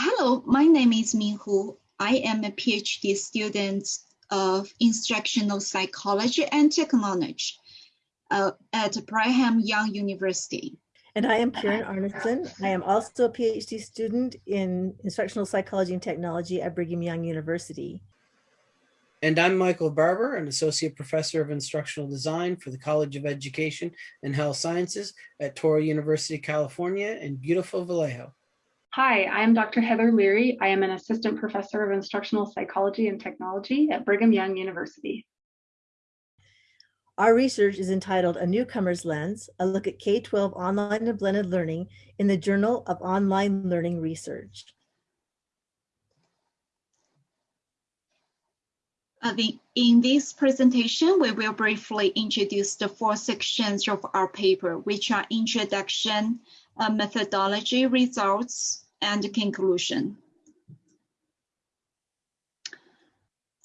hello, my name is Min Hu. I am a PhD student of instructional psychology and technology uh, at Brigham Young University. And I am Karen Arnesen. I am also a PhD student in instructional psychology and technology at Brigham Young University. And I'm Michael Barbour, an associate professor of instructional design for the College of Education and Health Sciences at Touro University, California in beautiful Vallejo. Hi, I am Dr. Heather Leary. I am an assistant professor of instructional psychology and technology at Brigham Young University. Our research is entitled A Newcomer's Lens, a look at K-12 online and blended learning in the Journal of Online Learning Research. Uh, the, in this presentation, we will briefly introduce the four sections of our paper, which are introduction, uh, methodology, results, and conclusion.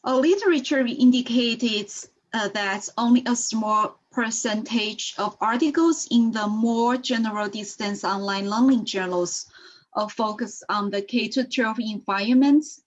A literature indicated uh, that only a small percentage of articles in the more general distance online learning journals uh, focus on the K-12 environments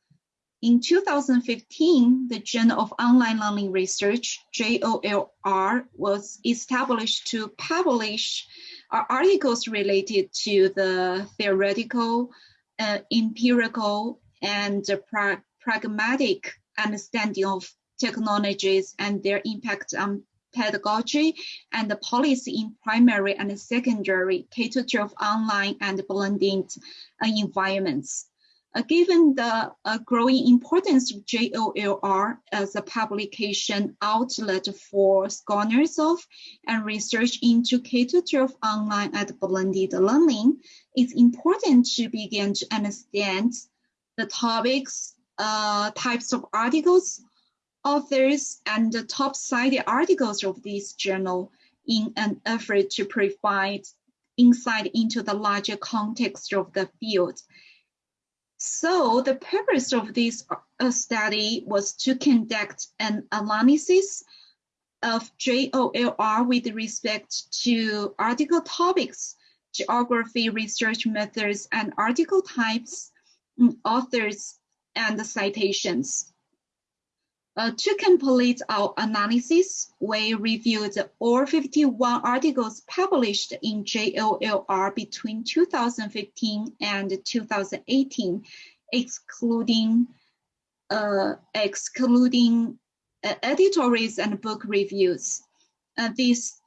in 2015, the Journal of Online Learning Research, JOLR, was established to publish uh, articles related to the theoretical, uh, empirical, and pra pragmatic understanding of technologies and their impact on pedagogy and the policy in primary and secondary K-12 online and blended uh, environments. Uh, given the uh, growing importance of JOLR as a publication outlet for scholars of and research into K-12 online and blended learning, it's important to begin to understand the topics, uh, types of articles, authors, and the top-cited articles of this journal in an effort to provide insight into the larger context of the field so the purpose of this uh, study was to conduct an analysis of JOLR with respect to article topics, geography, research methods, and article types, authors, and citations. Uh, to complete our analysis, we reviewed all 51 articles published in JOLR between 2015 and 2018, excluding uh, excluding uh, editorials and book reviews. Uh, this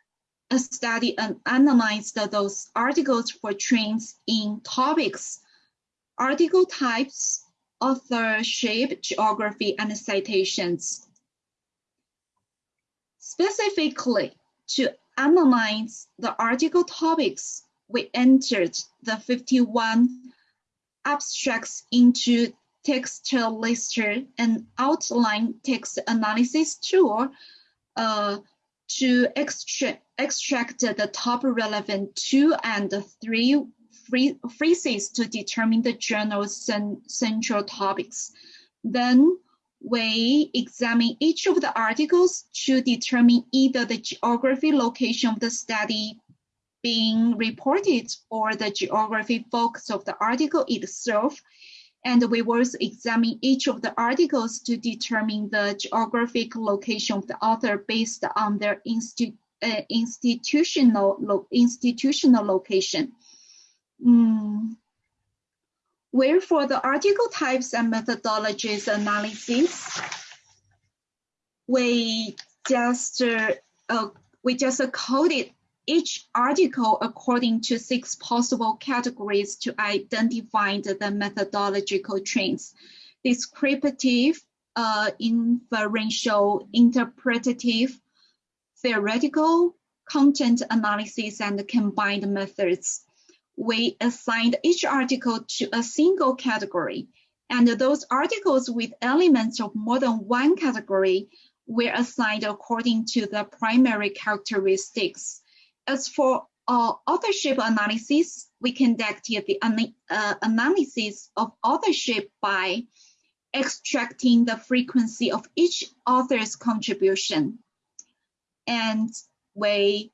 study analyzed those articles for trends in topics, article types, authorship, geography, and citations. Specifically, to analyze the article topics, we entered the 51 abstracts into text lister and outline text analysis tool uh, to extract, extract the top relevant two and three phrases to determine the journal's central topics. Then we examine each of the articles to determine either the geography location of the study being reported or the geography focus of the article itself. And we will examine each of the articles to determine the geographic location of the author based on their institu uh, institutional, lo institutional location. Mm. Where for the article types and methodologies analysis, we just uh, uh, we just coded each article according to six possible categories to identify the, methodological trends. Descriptive, uh, inferential, interpretative, theoretical, content analysis, and combined methods we assigned each article to a single category, and those articles with elements of more than one category were assigned according to the primary characteristics. As for uh, authorship analysis, we conducted the uh, analysis of authorship by extracting the frequency of each author's contribution. And we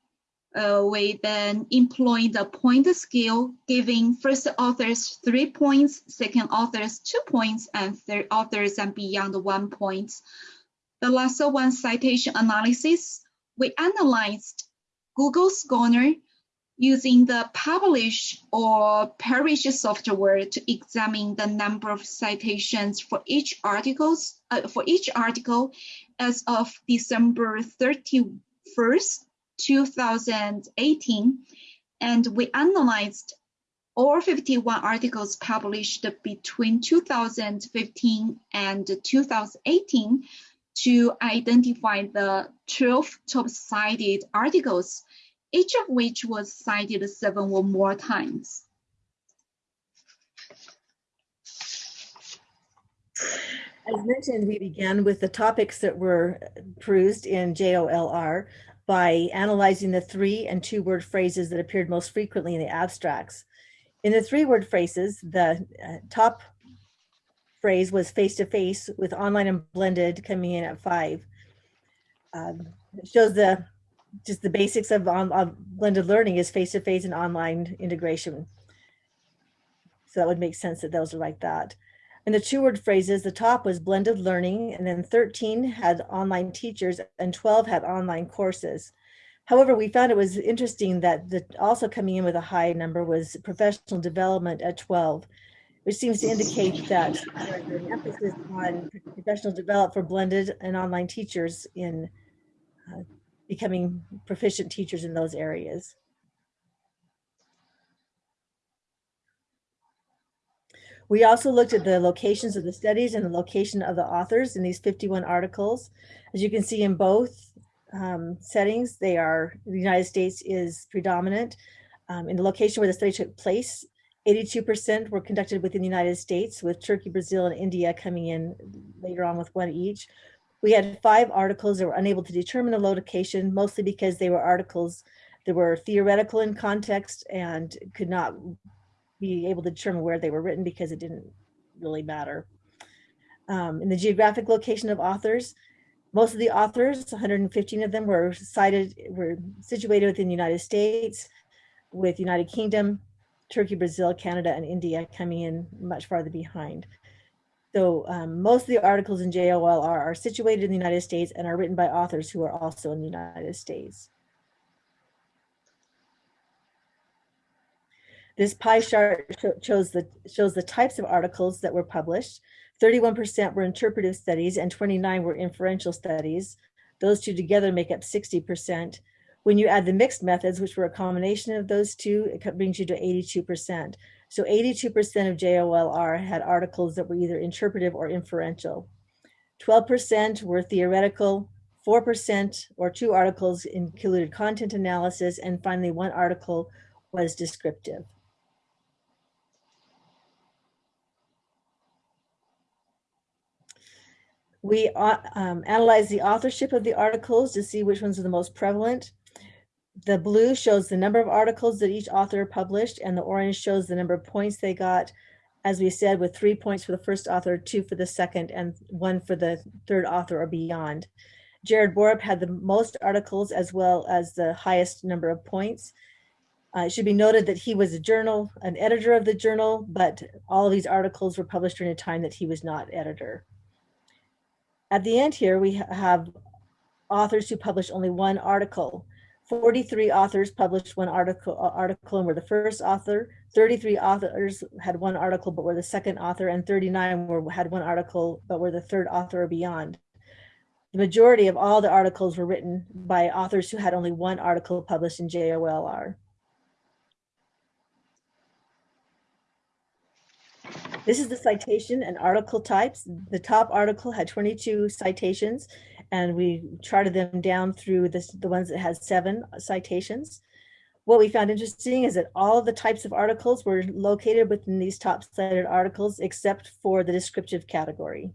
uh, we then employ the point scale, giving first authors three points, second authors two points, and third authors and beyond one point. The last one, citation analysis, we analyzed Google Scholar using the publish or perish software to examine the number of citations for each articles uh, for each article as of December 31st, 2018, and we analyzed all 51 articles published between 2015 and 2018 to identify the 12 top cited articles each of which was cited seven or more times. As mentioned, we began with the topics that were perused in JOLR by analyzing the three and two word phrases that appeared most frequently in the abstracts. In the three word phrases, the uh, top phrase was face to face with online and blended coming in at five. Um, it shows the just the basics of, on, of blended learning is face-to-face and online integration. So that would make sense that those are like that. And the two word phrases, the top was blended learning, and then 13 had online teachers and 12 had online courses. However, we found it was interesting that the, also coming in with a high number was professional development at 12, which seems to indicate that there's an emphasis on professional development for blended and online teachers in uh, becoming proficient teachers in those areas. We also looked at the locations of the studies and the location of the authors in these 51 articles. As you can see in both um, settings, they are, the United States is predominant. Um, in the location where the study took place, 82% were conducted within the United States with Turkey, Brazil, and India coming in later on with one each. We had five articles that were unable to determine the location, mostly because they were articles that were theoretical in context and could not be able to determine where they were written because it didn't really matter. Um, in the geographic location of authors, most of the authors, 115 of them were cited, were situated within the United States, with United Kingdom, Turkey, Brazil, Canada, and India coming in much farther behind. So um, most of the articles in JOLR are situated in the United States and are written by authors who are also in the United States. This pie chart shows the, shows the types of articles that were published. 31% were interpretive studies and 29 were inferential studies. Those two together make up 60%. When you add the mixed methods, which were a combination of those two, it brings you to 82%. So 82% of JOLR had articles that were either interpretive or inferential. 12% were theoretical, 4% or two articles included content analysis, and finally one article was descriptive. We uh, um, analyzed the authorship of the articles to see which ones are the most prevalent. The blue shows the number of articles that each author published and the orange shows the number of points they got. As we said, with three points for the first author, two for the second, and one for the third author or beyond. Jared Borup had the most articles as well as the highest number of points. Uh, it should be noted that he was a journal, an editor of the journal, but all of these articles were published during a time that he was not editor. At the end here, we have authors who published only one article. 43 authors published one article, uh, article and were the first author. 33 authors had one article but were the second author, and 39 were, had one article but were the third author or beyond. The majority of all the articles were written by authors who had only one article published in JOLR. This is the citation and article types. The top article had 22 citations and we charted them down through this, the ones that had seven citations. What we found interesting is that all of the types of articles were located within these top cited articles except for the descriptive category.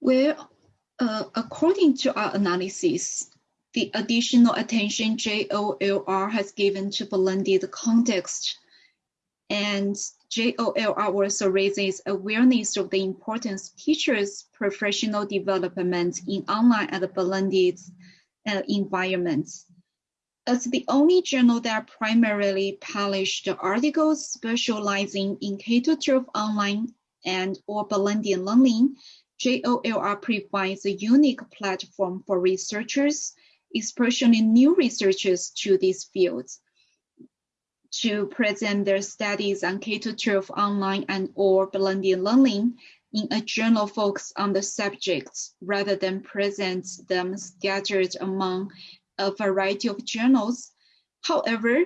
Well, uh, according to our analysis, the additional attention JOLR has given to blended context and JOLR also raises awareness of the importance teachers' professional development in online and blended uh, environments. As the only journal that primarily published articles specializing in K-12 online and or blended learning, JOLR provides a unique platform for researchers, especially new researchers to these fields, to present their studies on K-12 online and or blended learning in a journal focused on the subjects rather than present them scattered among a variety of journals. However,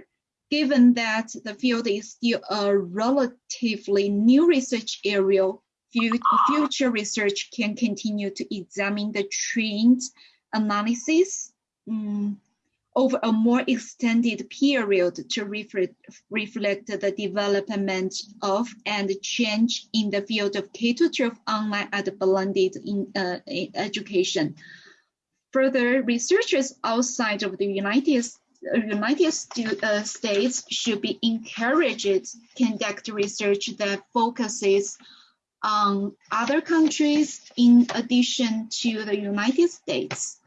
given that the field is still a relatively new research area, future research can continue to examine the trend analysis um, over a more extended period to reflect, reflect the development of and change in the field of K-12 online and blended in, uh, education. Further, researchers outside of the United, United uh, States should be encouraged to conduct research that focuses on other countries in addition to the United States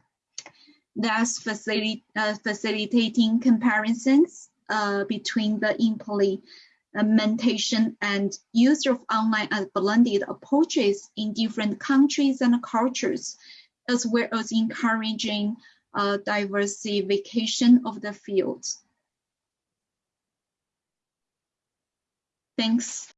facility, uh, facilitating comparisons uh, between the implementation and use of online and blended approaches in different countries and cultures, as well as encouraging uh, diversification of the field. Thanks.